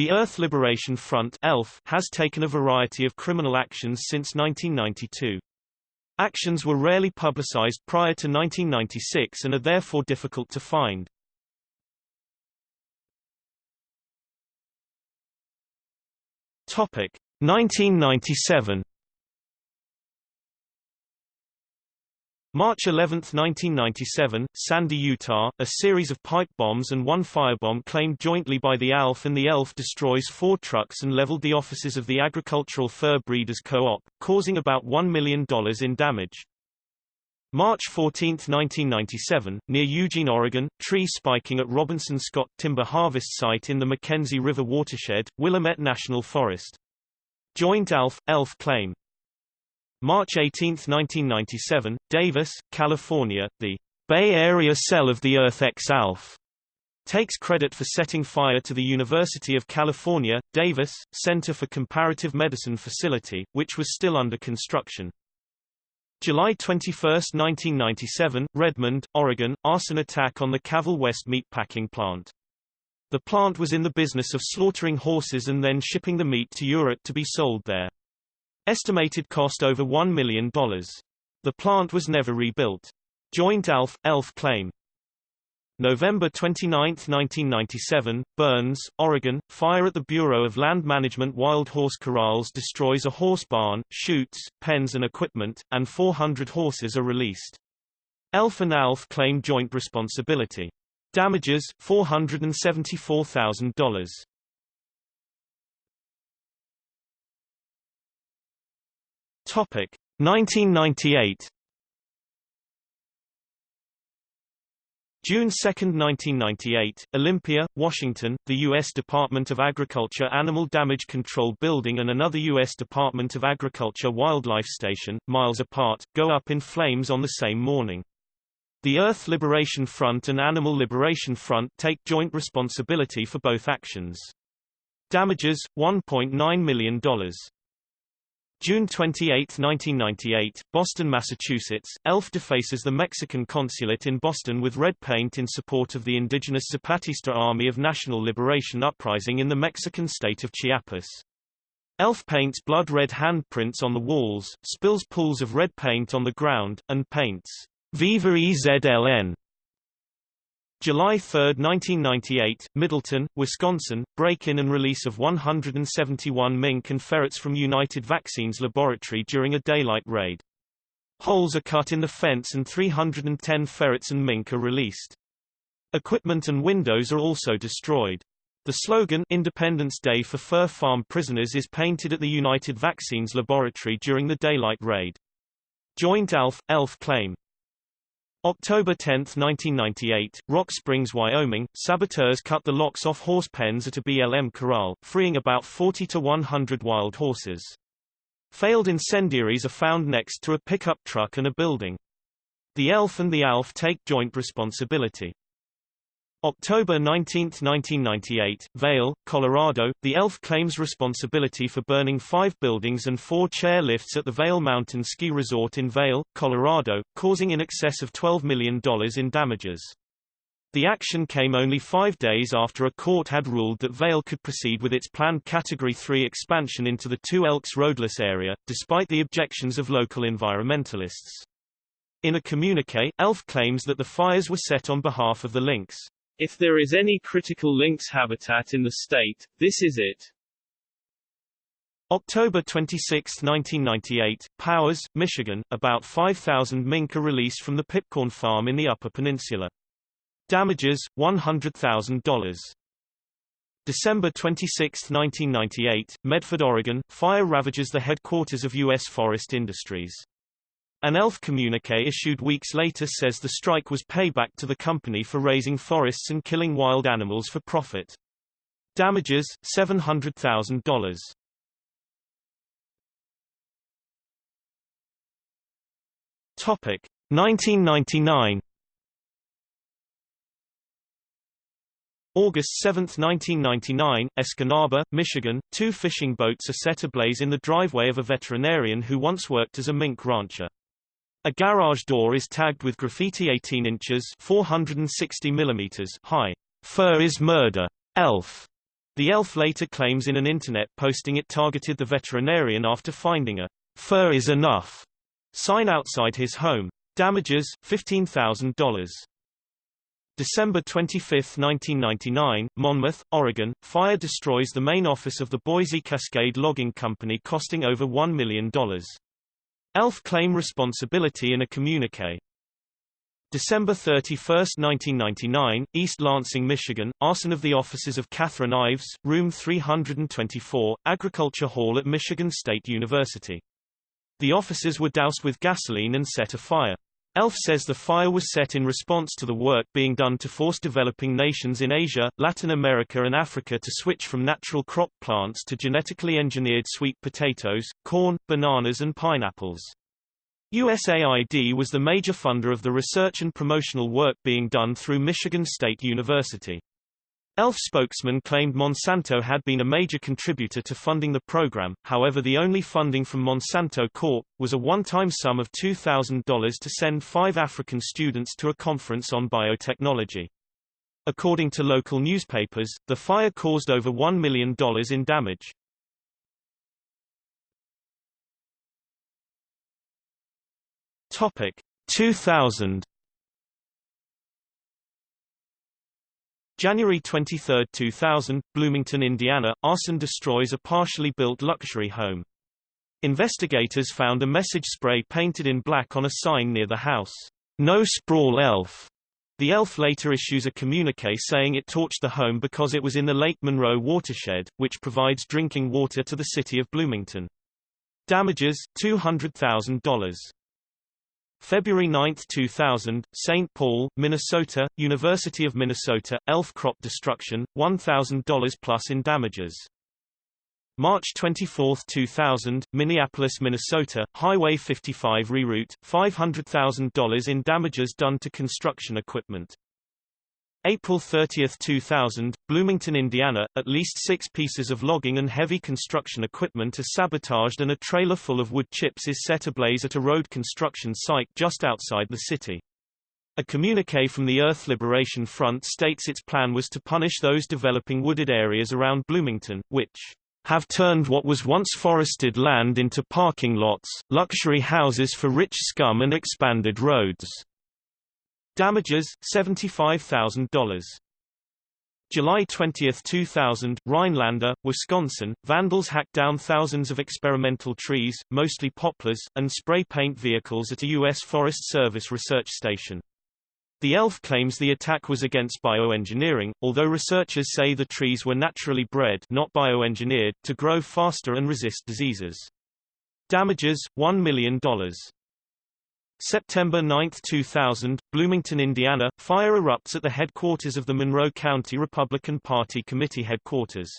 The Earth Liberation Front ELF has taken a variety of criminal actions since 1992. Actions were rarely publicized prior to 1996 and are therefore difficult to find. Topic 1997 March 11, 1997, Sandy, Utah, a series of pipe bombs and one firebomb claimed jointly by the ALF and the ELF destroys four trucks and leveled the offices of the Agricultural Fur Breeders Co-op, causing about $1 million in damage. March 14, 1997, near Eugene, Oregon, tree spiking at Robinson Scott Timber Harvest Site in the McKenzie River watershed, Willamette National Forest. Joint ALF, ELF claim. March 18, 1997, Davis, California, the Bay Area cell of the Earth X ALF takes credit for setting fire to the University of California, Davis, Center for Comparative Medicine facility, which was still under construction. July 21, 1997, Redmond, Oregon, arson attack on the Cavel West meatpacking plant. The plant was in the business of slaughtering horses and then shipping the meat to Europe to be sold there. Estimated cost over $1 million. The plant was never rebuilt. Joint ALF, ELF claim. November 29, 1997, Burns, Oregon, fire at the Bureau of Land Management Wild Horse Corrals destroys a horse barn, chutes, pens and equipment, and 400 horses are released. ELF and ALF claim joint responsibility. Damages, $474,000. Topic 1998 June 2, 1998, Olympia, Washington, the U.S. Department of Agriculture Animal Damage Control Building and another U.S. Department of Agriculture Wildlife Station, miles apart, go up in flames on the same morning. The Earth Liberation Front and Animal Liberation Front take joint responsibility for both actions. Damages, $1.9 million. June 28, 1998, Boston, Massachusetts, ELF defaces the Mexican consulate in Boston with red paint in support of the indigenous Zapatista Army of National Liberation uprising in the Mexican state of Chiapas. ELF paints blood-red handprints on the walls, spills pools of red paint on the ground, and paints Viva EZLN July 3, 1998, Middleton, Wisconsin, break-in and release of 171 mink and ferrets from United Vaccines Laboratory during a daylight raid. Holes are cut in the fence and 310 ferrets and mink are released. Equipment and windows are also destroyed. The slogan Independence Day for Fur Farm Prisoners is painted at the United Vaccines Laboratory during the daylight raid. Joint ALF, ELF claim October 10, 1998, Rock Springs, Wyoming, saboteurs cut the locks off horse pens at a BLM corral, freeing about 40 to 100 wild horses. Failed incendiaries are found next to a pickup truck and a building. The ELF and the ALF take joint responsibility. October 19, 1998, Vail, Colorado, the ELF claims responsibility for burning five buildings and four chair lifts at the Vail Mountain Ski Resort in Vail, Colorado, causing in excess of $12 million in damages. The action came only five days after a court had ruled that Vail could proceed with its planned Category 3 expansion into the Two Elks roadless area, despite the objections of local environmentalists. In a communique, ELF claims that the fires were set on behalf of the lynx. If there is any critical lynx habitat in the state, this is it. October 26, 1998, Powers, Michigan, about 5,000 mink are released from the Pipkorn Farm in the Upper Peninsula. Damages, $100,000. December 26, 1998, Medford, Oregon, fire ravages the headquarters of U.S. Forest Industries. An ELF communique issued weeks later says the strike was payback to the company for razing forests and killing wild animals for profit. Damages, $700,000. Topic 1999 August 7, 1999, Escanaba, Michigan, two fishing boats are set ablaze in the driveway of a veterinarian who once worked as a mink rancher. A garage door is tagged with graffiti 18 inches 460 millimeters high. Fur is murder. Elf. The elf later claims in an internet posting it targeted the veterinarian after finding a fur is enough sign outside his home. Damages, $15,000. December 25, 1999, Monmouth, Oregon, fire destroys the main office of the Boise Cascade Logging Company costing over $1 million. ELF claim responsibility in a communique. December 31, 1999, East Lansing, Michigan, arson of the offices of Catherine Ives, room 324, Agriculture Hall at Michigan State University. The offices were doused with gasoline and set afire. ELF says the fire was set in response to the work being done to force developing nations in Asia, Latin America and Africa to switch from natural crop plants to genetically engineered sweet potatoes, corn, bananas and pineapples. USAID was the major funder of the research and promotional work being done through Michigan State University. ELF spokesman claimed Monsanto had been a major contributor to funding the program, however the only funding from Monsanto Corp. was a one-time sum of $2,000 to send five African students to a conference on biotechnology. According to local newspapers, the fire caused over $1 million in damage. Topic 2000 January 23, 2000, Bloomington, Indiana, arson destroys a partially built luxury home. Investigators found a message spray painted in black on a sign near the house. No sprawl elf. The elf later issues a communique saying it torched the home because it was in the Lake Monroe watershed, which provides drinking water to the city of Bloomington. Damages, $200,000. February 9, 2000, St. Paul, Minnesota, University of Minnesota, elf crop destruction, $1,000 plus in damages. March 24, 2000, Minneapolis, Minnesota, Highway 55 reroute, $500,000 in damages done to construction equipment. April 30, 2000, Bloomington, Indiana, at least six pieces of logging and heavy construction equipment are sabotaged and a trailer full of wood chips is set ablaze at a road construction site just outside the city. A communique from the Earth Liberation Front states its plan was to punish those developing wooded areas around Bloomington, which have turned what was once forested land into parking lots, luxury houses for rich scum and expanded roads. Damages, $75,000. July 20, 2000, Rhinelander, Wisconsin, vandals hacked down thousands of experimental trees, mostly poplars, and spray paint vehicles at a U.S. Forest Service research station. The ELF claims the attack was against bioengineering, although researchers say the trees were naturally bred not bioengineered to grow faster and resist diseases. Damages, $1 million. September 9, 2000, Bloomington, Indiana, fire erupts at the headquarters of the Monroe County Republican Party Committee headquarters.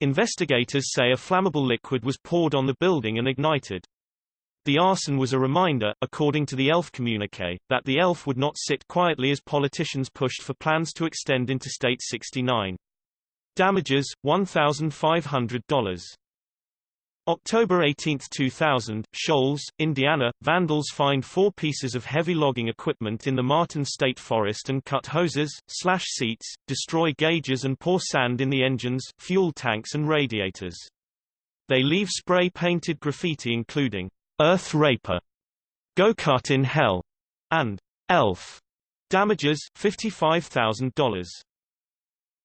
Investigators say a flammable liquid was poured on the building and ignited. The arson was a reminder, according to the ELF communique, that the ELF would not sit quietly as politicians pushed for plans to extend Interstate 69. Damages, $1,500. October 18, 2000, Shoals, Indiana, vandals find four pieces of heavy logging equipment in the Martin State Forest and cut hoses, slash seats, destroy gauges and pour sand in the engines, fuel tanks and radiators. They leave spray-painted graffiti including, Earth Raper, Go Cut in Hell, and Elf. Damages, $55,000.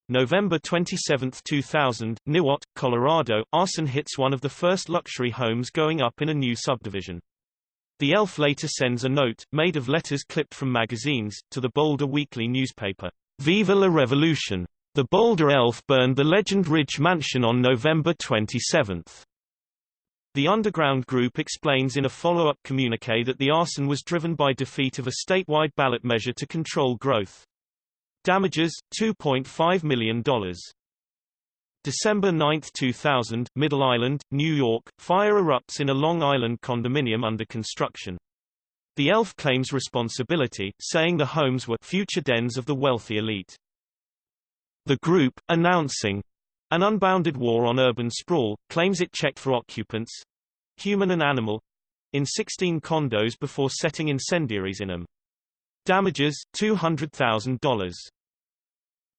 November 27, 2000, Niwot, Colorado, arson hits one of the first luxury homes going up in a new subdivision. The elf later sends a note, made of letters clipped from magazines, to the Boulder Weekly newspaper. Viva la Revolution! The Boulder elf burned the Legend Ridge mansion on November 27. The underground group explains in a follow-up communique that the arson was driven by defeat of a statewide ballot measure to control growth. Damages, $2.5 million. December 9, 2000, Middle Island, New York, fire erupts in a Long Island condominium under construction. The ELF claims responsibility, saying the homes were future dens of the wealthy elite. The group, announcing an unbounded war on urban sprawl, claims it checked for occupants, human and animal, in 16 condos before setting incendiaries in them. Damages, $200,000.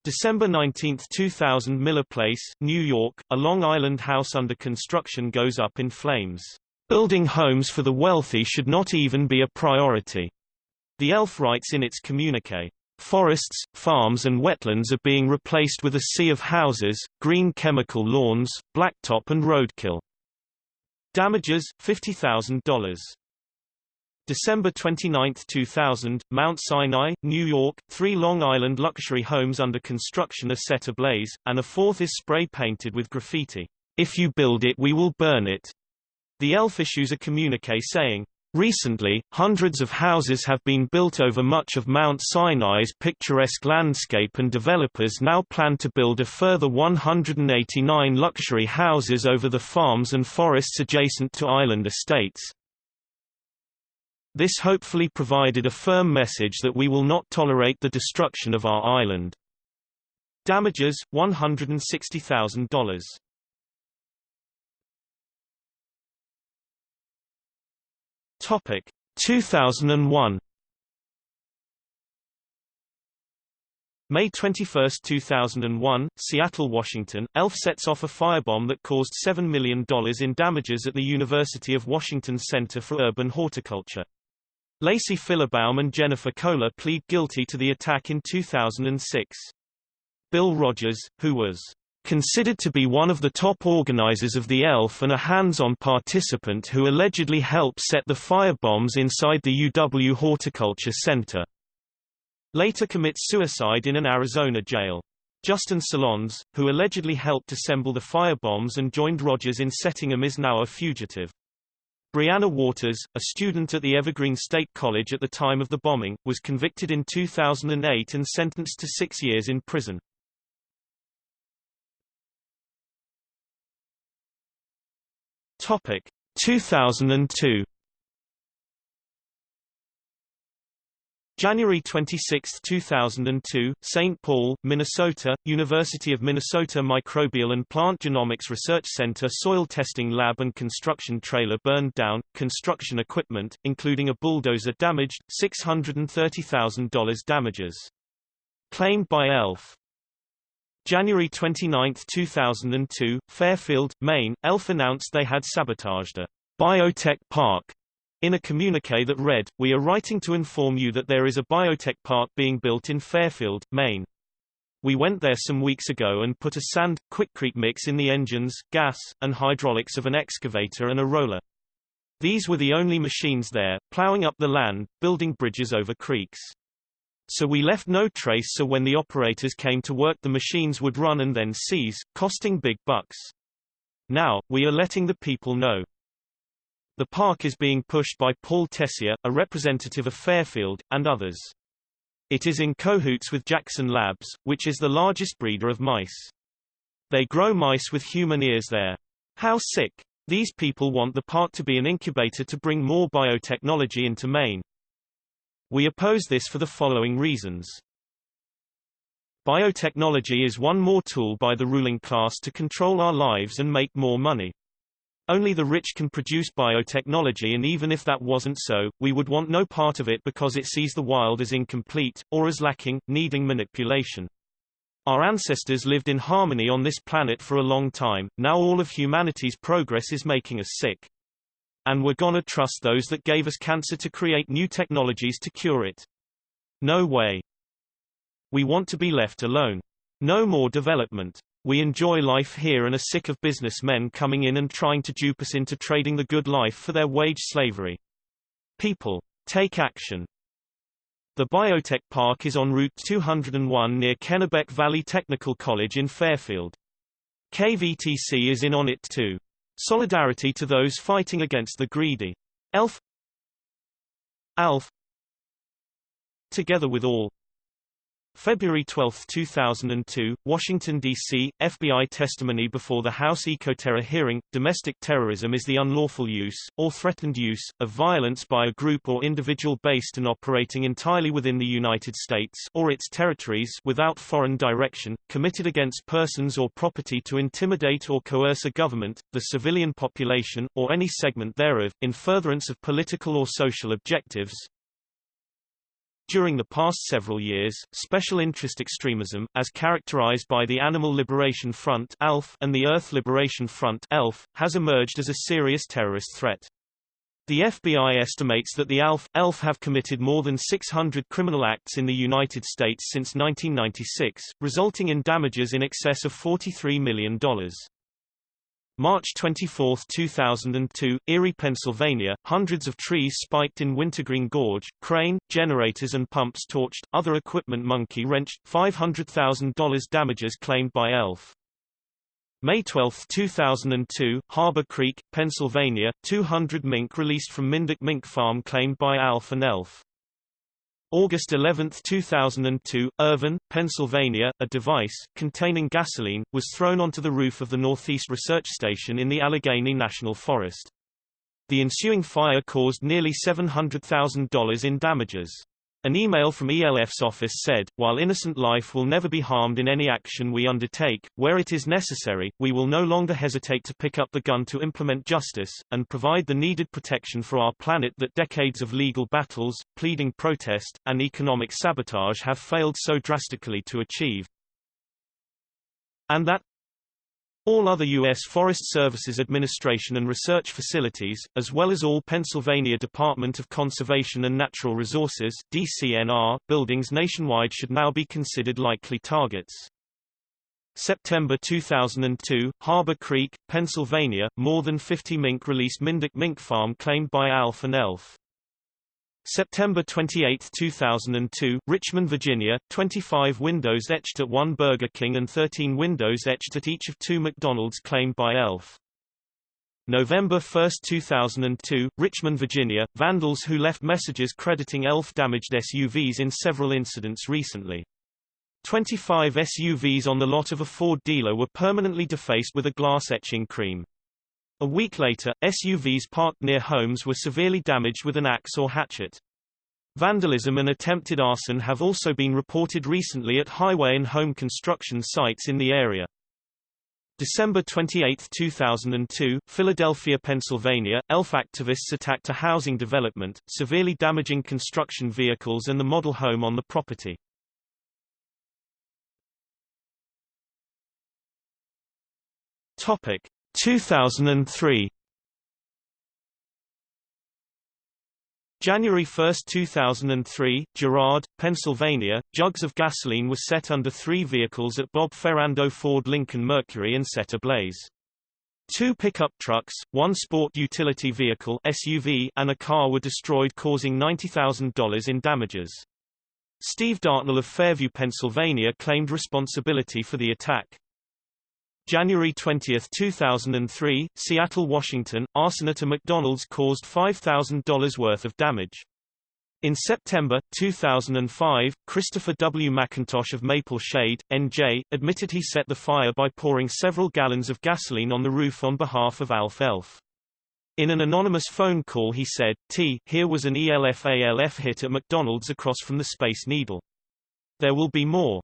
December 19, 2000 Miller Place, New York, a Long Island house under construction goes up in flames. Building homes for the wealthy should not even be a priority. The ELF writes in its communique, Forests, farms and wetlands are being replaced with a sea of houses, green chemical lawns, blacktop and roadkill. Damages, $50,000. December 29, 2000, Mount Sinai, New York, three Long Island luxury homes under construction are set ablaze, and a fourth is spray-painted with graffiti. If you build it we will burn it. The ELF issues a communique saying, Recently, hundreds of houses have been built over much of Mount Sinai's picturesque landscape and developers now plan to build a further 189 luxury houses over the farms and forests adjacent to island estates. This hopefully provided a firm message that we will not tolerate the destruction of our island. Damages, $160,000. Topic 2001 May 21, 2001, Seattle, Washington, ELF sets off a firebomb that caused $7 million in damages at the University of Washington Center for Urban Horticulture. Lacey Phillabaum and Jennifer Kolar plead guilty to the attack in 2006. Bill Rodgers, who was considered to be one of the top organizers of the ELF and a hands-on participant who allegedly helped set the firebombs inside the UW Horticulture Center. Later commits suicide in an Arizona jail. Justin Solondz, who allegedly helped assemble the firebombs and joined Rodgers in setting them is now a fugitive. Briana Waters, a student at the Evergreen State College at the time of the bombing, was convicted in 2008 and sentenced to six years in prison. Topic 2002 January 26, 2002, St. Paul, Minnesota, University of Minnesota Microbial and Plant Genomics Research Center soil testing lab and construction trailer burned down, construction equipment, including a bulldozer damaged, $630,000 damages. Claimed by ELF. January 29, 2002, Fairfield, Maine, ELF announced they had sabotaged a biotech park in a communique that read, We are writing to inform you that there is a biotech park being built in Fairfield, Maine. We went there some weeks ago and put a sand, quickcrete mix in the engines, gas, and hydraulics of an excavator and a roller. These were the only machines there, plowing up the land, building bridges over creeks. So we left no trace so when the operators came to work the machines would run and then cease, costing big bucks. Now, we are letting the people know. The park is being pushed by Paul Tessier, a representative of Fairfield, and others. It is in cahoots with Jackson Labs, which is the largest breeder of mice. They grow mice with human ears there. How sick. These people want the park to be an incubator to bring more biotechnology into Maine. We oppose this for the following reasons. Biotechnology is one more tool by the ruling class to control our lives and make more money. Only the rich can produce biotechnology and even if that wasn't so, we would want no part of it because it sees the wild as incomplete, or as lacking, needing manipulation. Our ancestors lived in harmony on this planet for a long time, now all of humanity's progress is making us sick. And we're gonna trust those that gave us cancer to create new technologies to cure it. No way. We want to be left alone. No more development. We enjoy life here and are sick of businessmen coming in and trying to dupe us into trading the good life for their wage slavery. People. Take action. The Biotech Park is on Route 201 near Kennebec Valley Technical College in Fairfield. KVTC is in on it too. Solidarity to those fighting against the greedy. ELF ALF Together with all February 12, 2002, Washington, D.C., FBI testimony before the House Ecoterror hearing. Domestic terrorism is the unlawful use, or threatened use, of violence by a group or individual based and operating entirely within the United States or its territories without foreign direction, committed against persons or property to intimidate or coerce a government, the civilian population, or any segment thereof, in furtherance of political or social objectives, During the past several years, special interest extremism, as characterized by the Animal Liberation Front and the Earth Liberation Front has emerged as a serious terrorist threat. The FBI estimates that the ALF, ELF have committed more than 600 criminal acts in the United States since 1996, resulting in damages in excess of $43 million. March 24, 2002, Erie, Pennsylvania, hundreds of trees spiked in Wintergreen Gorge, crane, generators and pumps torched, other equipment monkey wrenched, $500,000 damages claimed by ELF. May 12, 2002, Harbor Creek, Pennsylvania, 200 mink released from Mindick Mink Farm claimed by ALF and ELF. August 11, 2002, Irvine, Pennsylvania, a device, containing gasoline, was thrown onto the roof of the Northeast Research Station in the Allegheny National Forest. The ensuing fire caused nearly $700,000 in damages. An email from ELF's office said, while innocent life will never be harmed in any action we undertake, where it is necessary, we will no longer hesitate to pick up the gun to implement justice, and provide the needed protection for our planet that decades of legal battles, pleading protest, and economic sabotage have failed so drastically to achieve. And that, all other U.S. Forest Services administration and research facilities, as well as all Pennsylvania Department of Conservation and Natural Resources DCNR, buildings nationwide should now be considered likely targets. September 2002, Harbor Creek, Pennsylvania, more than 50 mink released Mindick Mink Farm claimed by ALF and ELF. September 28, 2002, Richmond, Virginia, 25 windows etched at one Burger King and 13 windows etched at each of two McDonald's claimed by ELF. November 1, 2002, Richmond, Virginia, vandals who left messages crediting ELF damaged SUVs in several incidents recently. 25 SUVs on the lot of a Ford dealer were permanently defaced with a glass etching cream. A week later, SUVs parked near homes were severely damaged with an axe or hatchet. Vandalism and attempted arson have also been reported recently at highway and home construction sites in the area. December 28, 2002, Philadelphia, Pennsylvania, ELF activists attacked a housing development, severely damaging construction vehicles and the model home on the property. Topic: 2003 January 1, 2003, Girard, Pennsylvania, jugs of gasoline were set under three vehicles at Bob Ferrando Ford Lincoln Mercury and set ablaze. Two pickup trucks, one sport utility vehicle SUV, and a car were destroyed causing $90,000 in damages. Steve Dartnell of Fairview, Pennsylvania claimed responsibility for the attack. January 20, 2003, Seattle, Washington, arson at a McDonald's caused $5,000 worth of damage. In September, 2005, Christopher W. McIntosh of Maple Shade, NJ, admitted he set the fire by pouring several gallons of gasoline on the roof on behalf of Alf Elf. In an anonymous phone call he said, T, here was an ELF-ALF hit at McDonald's across from the Space Needle. There will be more.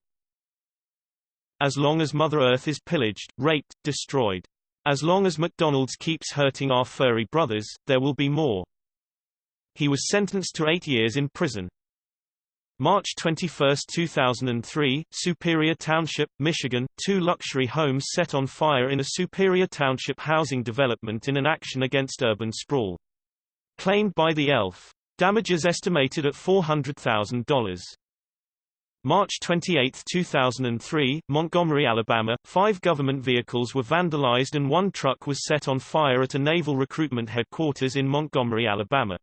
As long as Mother Earth is pillaged, raped, destroyed. As long as McDonald's keeps hurting our furry brothers, there will be more. He was sentenced to eight years in prison. March 21, 2003, Superior Township, Michigan, two luxury homes set on fire in a Superior Township housing development in an action against urban sprawl. Claimed by the ELF. Damages estimated at $400,000. March 28, 2003, Montgomery, Alabama, five government vehicles were vandalized and one truck was set on fire at a naval recruitment headquarters in Montgomery, Alabama.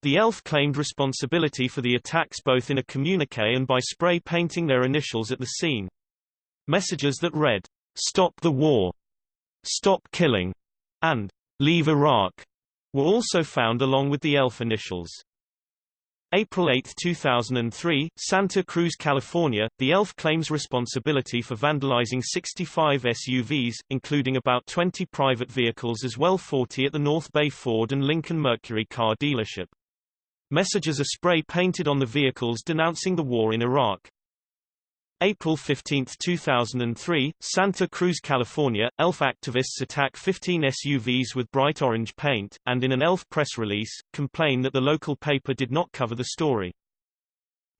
The ELF claimed responsibility for the attacks both in a communique and by spray painting their initials at the scene. Messages that read, Stop the war, Stop killing, and Leave Iraq were also found along with the ELF initials. April 8, 2003, Santa Cruz, California, the ELF claims responsibility for vandalizing 65 SUVs, including about 20 private vehicles as well 40 at the North Bay Ford and Lincoln Mercury car dealership. Messages are spray-painted on the vehicles denouncing the war in Iraq. April 15, 2003, Santa Cruz, California, ELF activists attack 15 SUVs with bright orange paint, and in an ELF press release, complain that the local paper did not cover the story.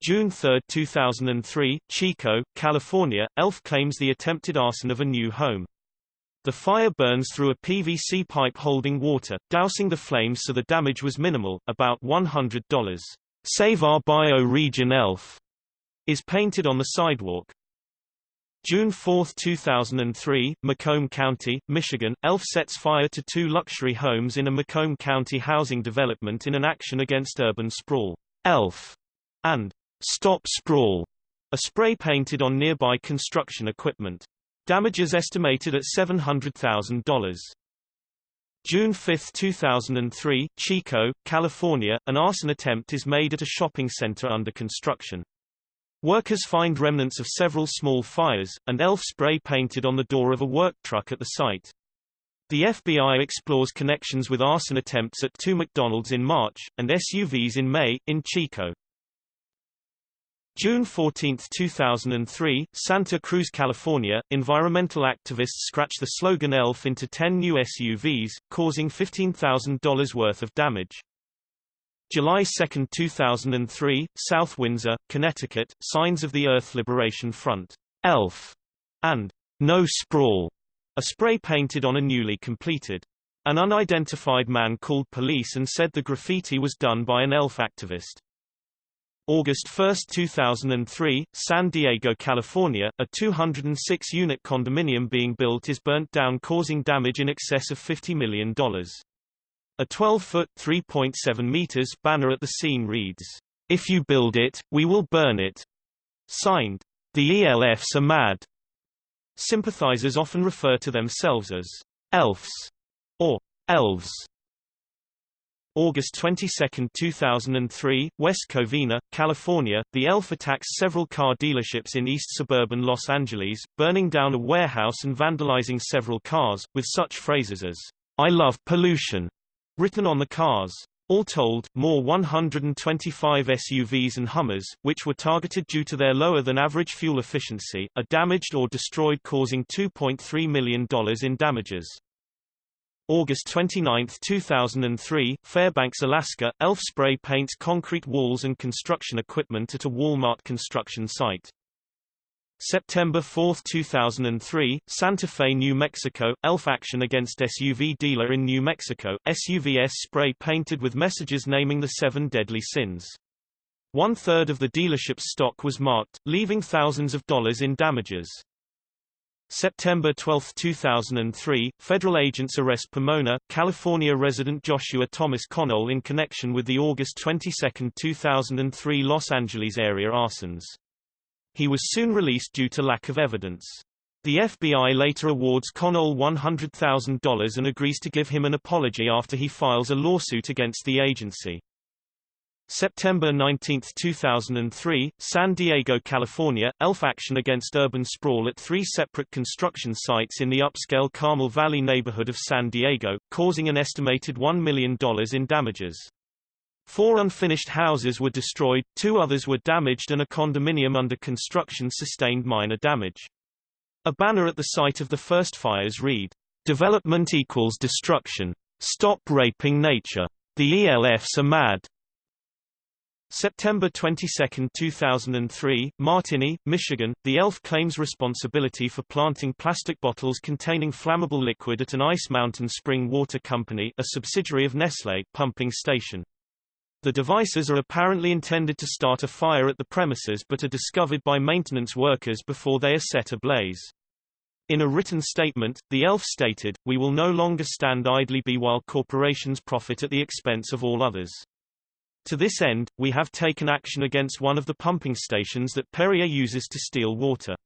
June 3, 2003, Chico, California, ELF claims the attempted arson of a new home. The fire burns through a PVC pipe holding water, dousing the flames so the damage was minimal, about $100. Save Our Bio-Region ELF is painted on the sidewalk. June 4, 2003, Macomb County, Michigan, ELF sets fire to two luxury homes in a Macomb County housing development in an action against urban sprawl. ELF and Stop Sprawl are spray painted on nearby construction equipment. Damages estimated at $700,000. June 5, 2003, Chico, California, an arson attempt is made at a shopping center under construction. Workers find remnants of several small fires, and ELF spray painted on the door of a work truck at the site. The FBI explores connections with arson attempts at two McDonald's in March, and SUVs in May, in Chico. June 14, 2003, Santa Cruz, California, environmental activists scratch the slogan ELF into 10 new SUVs, causing $15,000 worth of damage. July 2, 2003, South Windsor, Connecticut, Signs of the Earth Liberation Front, ELF, and No Sprawl, are spray painted on a newly completed. An unidentified man called police and said the graffiti was done by an ELF activist. August 1, 2003, San Diego, California, a 206-unit condominium being built is burnt down causing damage in excess of $50 million. A 12-foot (3.7 meters) banner at the scene reads, "If you build it, we will burn it." Signed, "The ELFs are mad." Sympathizers often refer to themselves as elves or elves. August 22, 2003, West Covina, California, the ELF attacks several car dealerships in east suburban Los Angeles, burning down a warehouse and vandalizing several cars, with such phrases as, I love pollution, written on the cars. All told, more 125 SUVs and Hummers, which were targeted due to their lower-than-average fuel efficiency, are damaged or destroyed causing $2.3 million in damages. August 29, 2003, Fairbanks, Alaska, ELF spray paints concrete walls and construction equipment at a Walmart construction site. September 4, 2003, Santa Fe, New Mexico, ELF action against SUV dealer in New Mexico, SUVs spray painted with messages naming the seven deadly sins. One-third of the dealership's stock was marked, leaving thousands of dollars in damages. September 12, 2003, federal agents arrest Pomona, California resident Joshua Thomas Connell in connection with the August 22, 2003 Los Angeles area arsons. He was soon released due to lack of evidence. The FBI later awards Connell $100,000 and agrees to give him an apology after he files a lawsuit against the agency. September 19, 2003, San Diego, California, ELF action against urban sprawl at three separate construction sites in the upscale Carmel Valley neighborhood of San Diego, causing an estimated $1 million in damages. Four unfinished houses were destroyed, two others were damaged and a condominium under construction sustained minor damage. A banner at the site of the first fires read, Development equals destruction. Stop raping nature. The ELFs are mad. September 22, 2003, Martini, Michigan, the ELF claims responsibility for planting plastic bottles containing flammable liquid at an Ice Mountain Spring Water Company a subsidiary of Nestlé pumping station. The devices are apparently intended to start a fire at the premises but are discovered by maintenance workers before they are set ablaze. In a written statement, the ELF stated, We will no longer stand idly by while corporations profit at the expense of all others. To this end, we have taken action against one of the pumping stations that Perrier uses to steal water.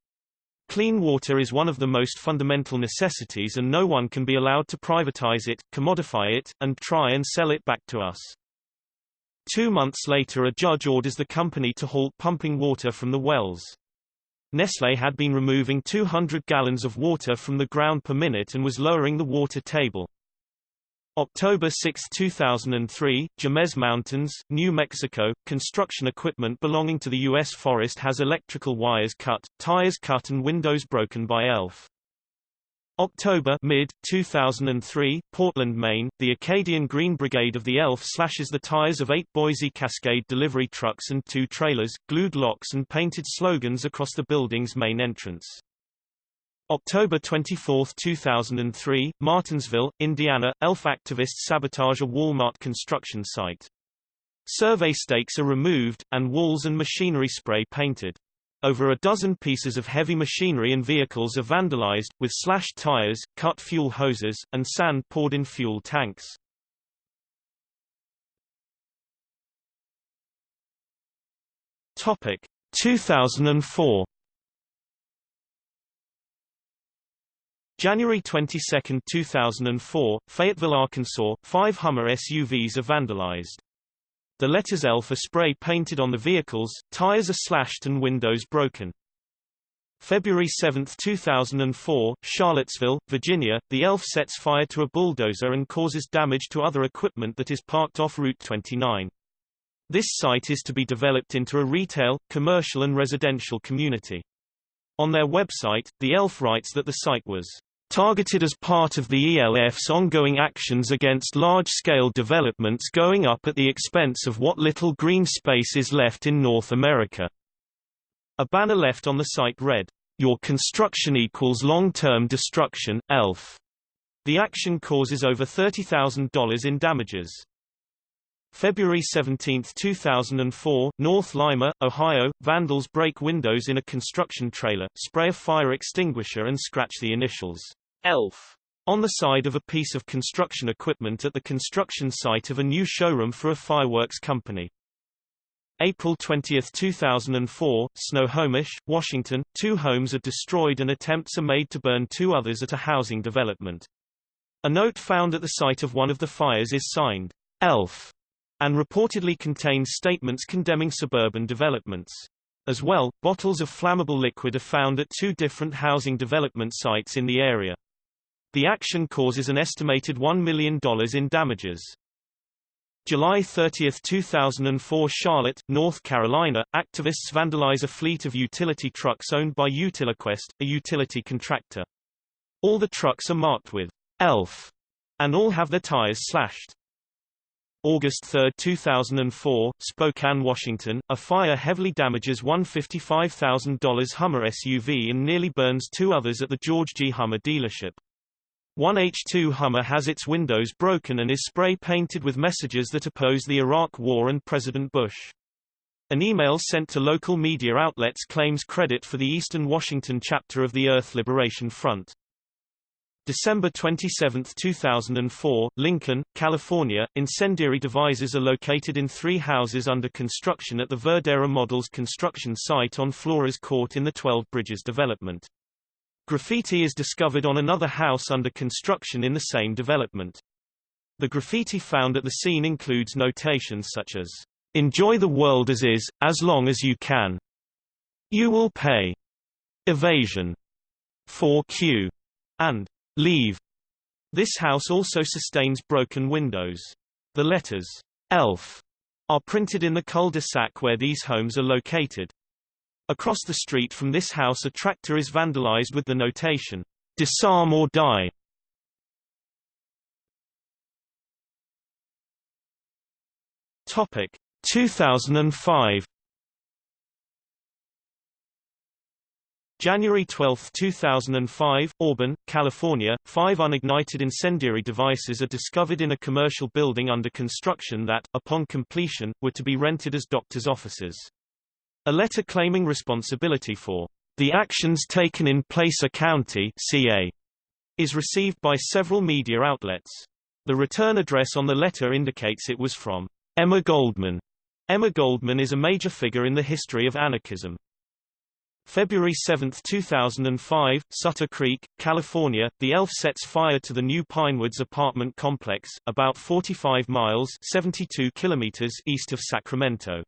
Clean water is one of the most fundamental necessities and no one can be allowed to privatize it, commodify it, and try and sell it back to us. Two months later a judge orders the company to halt pumping water from the wells. Nestlé had been removing 200 gallons of water from the ground per minute and was lowering the water table. October 6, 2003, Jemez Mountains, New Mexico, construction equipment belonging to the U.S. Forest has electrical wires cut, tires cut and windows broken by ELF. October mid 2003, Portland, Maine, the Acadian Green Brigade of the ELF slashes the tires of eight Boise Cascade delivery trucks and two trailers, glued locks and painted slogans across the building's main entrance. October 24, 2003, Martinsville, Indiana, ELF activists sabotage a Walmart construction site. Survey stakes are removed, and walls and machinery spray painted. Over a dozen pieces of heavy machinery and vehicles are vandalized, with slashed tires, cut fuel hoses, and sand poured in fuel tanks. Topic 2004 January 22, 2004, Fayetteville, Arkansas, five Hummer SUVs are vandalized. The letters ELF are spray painted on the vehicles, tires are slashed and windows broken. February 7, 2004, Charlottesville, Virginia, the ELF sets fire to a bulldozer and causes damage to other equipment that is parked off Route 29. This site is to be developed into a retail, commercial and residential community. On their website, the ELF writes that the site was targeted as part of the ELF's ongoing actions against large-scale developments going up at the expense of what little green space is left in North America. A banner left on the site read, Your construction equals long-term destruction, ELF. The action causes over $30,000 in damages. February 17, 2004, North Lima, Ohio, vandals break windows in a construction trailer, spray a fire extinguisher and scratch the initials, ELF, on the side of a piece of construction equipment at the construction site of a new showroom for a fireworks company. April 20, 2004, Snohomish, Washington, two homes are destroyed and attempts are made to burn two others at a housing development. A note found at the site of one of the fires is signed, ELF, and reportedly contains statements condemning suburban developments. As well, bottles of flammable liquid are found at two different housing development sites in the area. The action causes an estimated $1 million in damages. July 30, 2004 Charlotte, North Carolina, activists vandalize a fleet of utility trucks owned by Utiliquest, a utility contractor. All the trucks are marked with ELF, and all have their tires slashed. August 3, 2004, Spokane, Washington, a fire heavily damages one $55,000 Hummer SUV and nearly burns two others at the George Gee Hummer dealership. One H2 Hummer has its windows broken and is spray painted with messages that oppose the Iraq War and President Bush. An email sent to local media outlets claims credit for the Eastern Washington chapter of the Earth Liberation Front. December 27, 2004, Lincoln, California. Incendiary devices are located in three houses under construction at the Verdera Models construction site on Flores Court in the 12 Bridges development. Graffiti is discovered on another house under construction in the same development. The graffiti found at the scene includes notations such as, Enjoy the world as is, as long as you can. You will pay. Evasion. 4Q. And Leave. This house also sustains broken windows. The letters ELF are printed in the cul-de-sac where these homes are located. Across the street from this house a tractor is vandalized with the notation, Disarm or die. Topic 2005 January 12, 2005, Auburn, California, five unignited incendiary devices are discovered in a commercial building under construction that, upon completion, were to be rented as doctors' offices. A letter claiming responsibility for the actions taken in Placer County CA is received by several media outlets. The return address on the letter indicates it was from Emma Goldman. Emma Goldman is a major figure in the history of anarchism. February 7, 2005, Sutter Creek, California, the ELF sets fire to the new Pinewoods apartment complex, about 45 miles 72 kilometers east of Sacramento.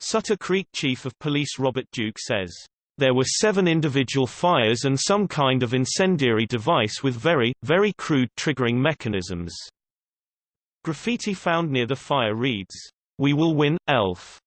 Sutter Creek Chief of Police Robert Duke says, There were seven individual fires and some kind of incendiary device with very, very crude triggering mechanisms. Graffiti found near the fire reads, We will win, ELF.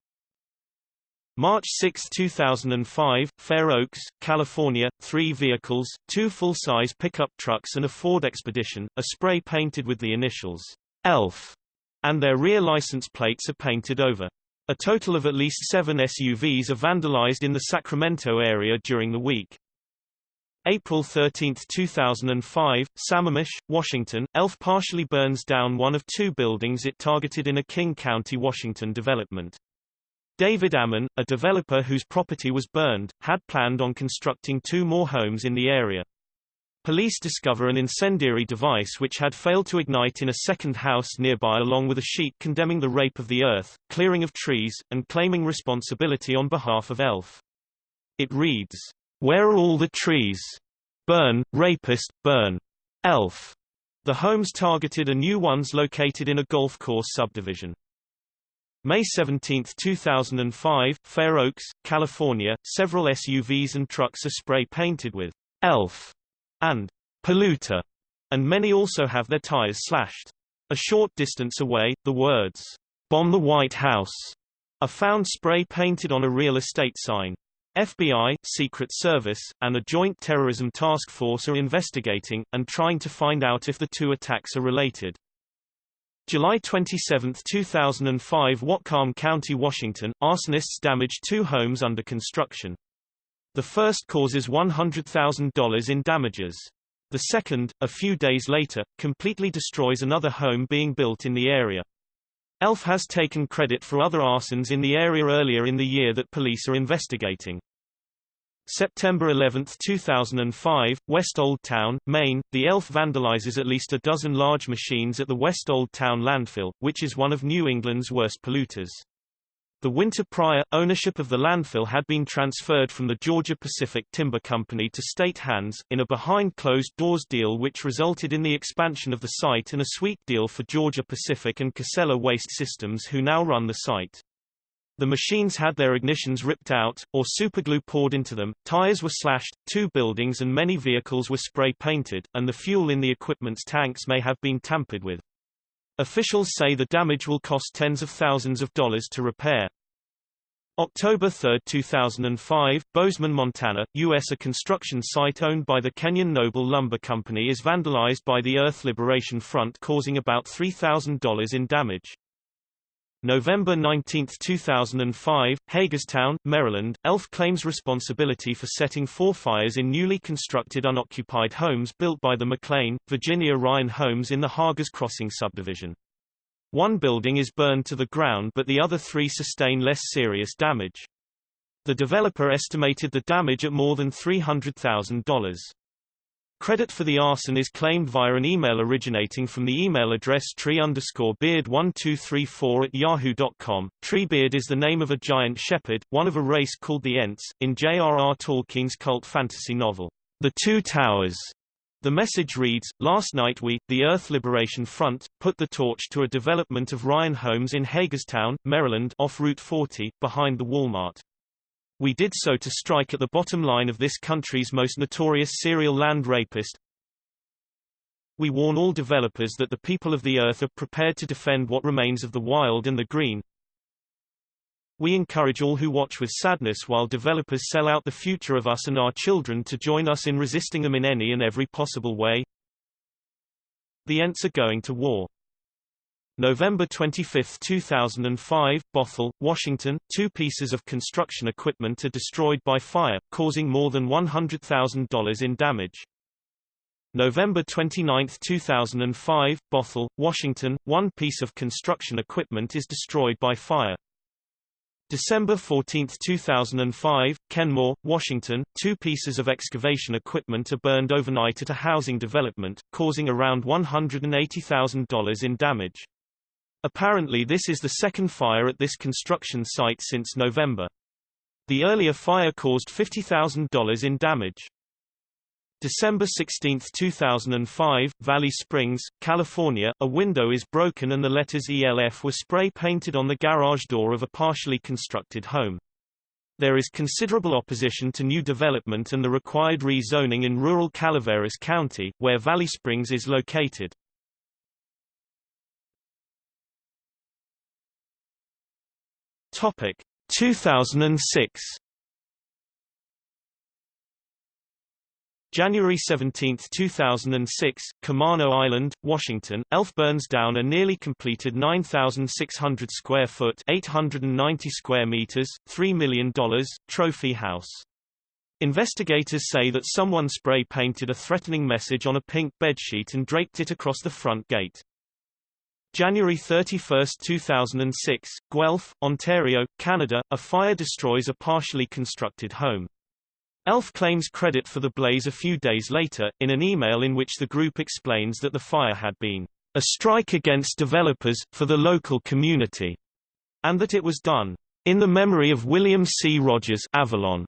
March 6, 2005, Fair Oaks, California, three vehicles, two full-size pickup trucks and a Ford Expedition, are spray-painted with the initials, ELF, and their rear license plates are painted over. A total of at least seven SUVs are vandalized in the Sacramento area during the week. April 13, 2005, Sammamish, Washington, ELF partially burns down one of two buildings it targeted in a King County, Washington development. David Ammon, a developer whose property was burned, had planned on constructing two more homes in the area. Police discover an incendiary device which had failed to ignite in a second house nearby along with a sheet condemning the rape of the earth, clearing of trees, and claiming responsibility on behalf of ELF. It reads, Where are all the trees? Burn, rapist, burn. ELF. The homes targeted are new ones located in a golf course subdivision. May 17, 2005, Fair Oaks, California, several SUVs and trucks are spray-painted with ELF and polluter, and many also have their tires slashed. A short distance away, the words, bomb the White House, are found spray-painted on a real estate sign. FBI, Secret Service, and a Joint Terrorism Task Force are investigating, and trying to find out if the two attacks are related. July 27, 2005 Whatcom County, Washington, arsonists damaged two homes under construction. The first causes $100,000 in damages. The second, a few days later, completely destroys another home being built in the area. ELF has taken credit for other arsons in the area earlier in the year that police are investigating. September 11, 2005, West Old Town, Maine, the ELF vandalizes at least a dozen large machines at the West Old Town landfill, which is one of New England's worst polluters. The winter prior, ownership of the landfill had been transferred from the Georgia Pacific Timber Company to state hands, in a behind closed doors deal which resulted in the expansion of the site and a sweet deal for Georgia Pacific and Casella Waste Systems who now run the site. The machines had their ignitions ripped out, or superglue poured into them, tires were slashed, two buildings and many vehicles were spray-painted, and the fuel in the equipment's tanks may have been tampered with. Officials say the damage will cost tens of thousands of dollars to repair. October 3, 2005, Bozeman, Montana, U.S. A construction site owned by the Kenyon Noble Lumber Company is vandalized by the Earth Liberation Front causing about $3,000 in damage. November 19, 2005, Hagerstown, Maryland, ELF claims responsibility for setting four fires in newly constructed unoccupied homes built by the McLean, Virginia Ryan Homes in the Hagers Crossing subdivision. One building is burned to the ground but the other three sustain less serious damage. The developer estimated the damage at more than $300,000. Credit for the arson is claimed via an email originating from the email address tree underscore beard 1234 at yahoo.com. Treebeard is the name of a giant shepherd, one of a race called the Ents, in J.R.R. Tolkien's cult fantasy novel, The Two Towers. The message reads, Last night we, the Earth Liberation Front, put the torch to a development of Ryan Homes in Hagerstown, Maryland off Route 40, behind the Walmart. We did so to strike at the bottom line of this country's most notorious serial land rapist. We warn all developers that the people of the earth are prepared to defend what remains of the wild and the green. We encourage all who watch with sadness while developers sell out the future of us and our children to join us in resisting them in any and every possible way. The Ents are going to war. November 25, 2005, Bothell, Washington, two pieces of construction equipment are destroyed by fire, causing more than $100,000 in damage. November 29, 2005, Bothell, Washington, one piece of construction equipment is destroyed by fire. December 14, 2005, Kenmore, Washington, two pieces of excavation equipment are burned overnight at a housing development, causing around $180,000 in damage. Apparently this is the second fire at this construction site since November. The earlier fire caused $50,000 in damage. December 16, 2005, Valley Springs, California, a window is broken and the letters ELF were spray-painted on the garage door of a partially constructed home. There is considerable opposition to new development and the required rezoning in rural Calaveras County, where Valley Springs is located. Topic: 2006 January 17, 2006, Camano Island, Washington, Elf burns down a nearly completed 9,600 square foot 890 square meters, $3 million, trophy house. Investigators say that someone spray-painted a threatening message on a pink bedsheet and draped it across the front gate. January 31, 2006, Guelph, Ontario, Canada, a fire destroys a partially constructed home. ELF claims credit for the blaze a few days later, in an email in which the group explains that the fire had been a strike against developers, for the local community, and that it was done in the memory of William C. Rodgers Avalon.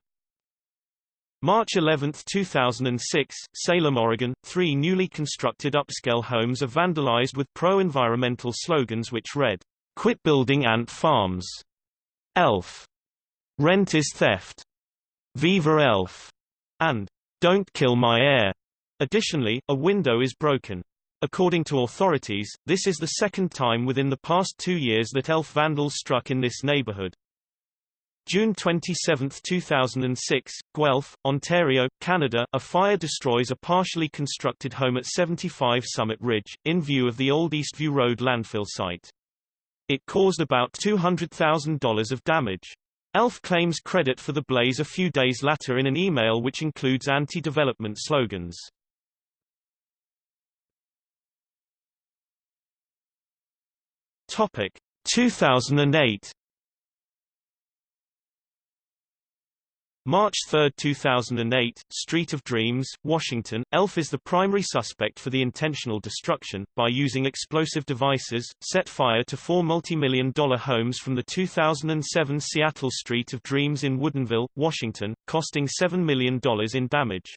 March 11, 2006, Salem, Oregon, three newly constructed upscale homes are vandalized with pro-environmental slogans which read, Quit building ant farms. ELF. Rent is theft. Viva Elf, and Don't Kill My Air. Additionally, a window is broken. According to authorities, this is the second time within the past two years that elf vandals struck in this neighborhood. June 27, 2006, Guelph, Ontario, Canada, a fire destroys a partially constructed home at 75 Summit Ridge, in view of the old Eastview Road landfill site. It caused about $200,000 of damage. ELF claims credit for the blaze a few days later in an email which includes anti-development slogans. Topic 2008 March 3, 2008, Street of Dreams, Washington, ELF is the primary suspect for the intentional destruction, by using explosive devices, set fire to four multi-million dollar homes from the 2007 Seattle Street of Dreams in Woodinville, Washington, costing $7 million in damage.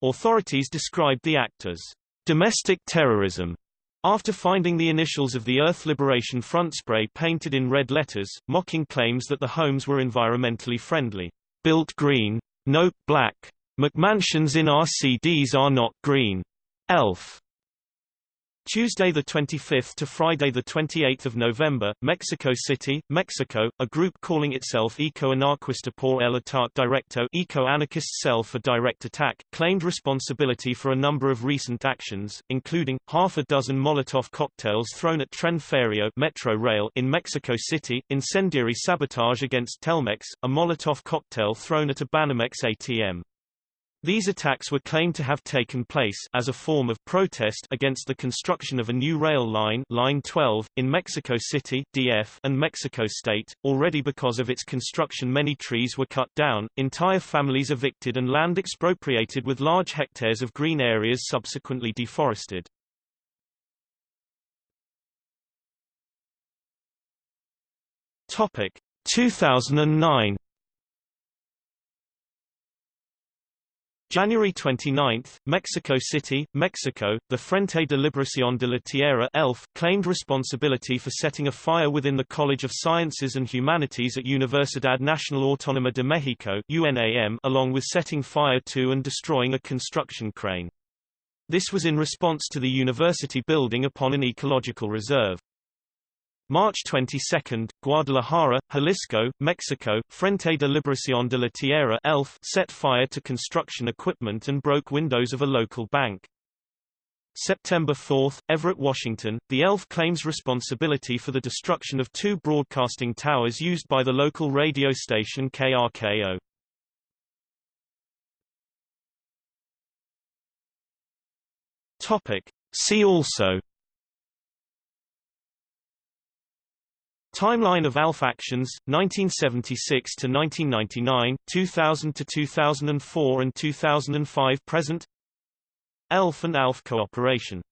Authorities described the act as domestic terrorism. After finding the initials of the Earth Liberation Front spray painted in red letters, mocking claims that the homes were environmentally friendly. Built green. Note black. McMansions in RCDs are not green. Elf. Tuesday 25 to Friday 28 November, Mexico City, Mexico, a group calling itself Eco-Anarquista por el Ataque Directo Eco-Anarchist Cell for Direct Attack, claimed responsibility for a number of recent actions, including, half a dozen Molotov cocktails thrown at Tren Ferio Metro Rail in Mexico City, incendiary sabotage against Telmex, a Molotov cocktail thrown at a Banamex ATM. These attacks were claimed to have taken place as a form of protest against the construction of a new rail line, Line 12, in Mexico City, DF, and Mexico State. Already because of its construction many trees were cut down, entire families evicted and land expropriated with large hectares of green areas subsequently deforested. Topic 2009 January 29, Mexico City, Mexico, the Frente de Liberación de la Tierra ELF, claimed responsibility for setting a fire within the College of Sciences and Humanities at Universidad Nacional Autónoma de México UNAM, along with setting fire to and destroying a construction crane. This was in response to the university building upon an ecological reserve. March 22, Guadalajara, Jalisco, Mexico, Frente de Liberación de la Tierra ELF set fire to construction equipment and broke windows of a local bank. September 4, Everett, Washington, the ELF claims responsibility for the destruction of two broadcasting towers used by the local radio station KRKO. Topic. See also Timeline of ALF actions, 1976 to 1999, 2000 to 2004 and 2005 present. ELF and ALF cooperation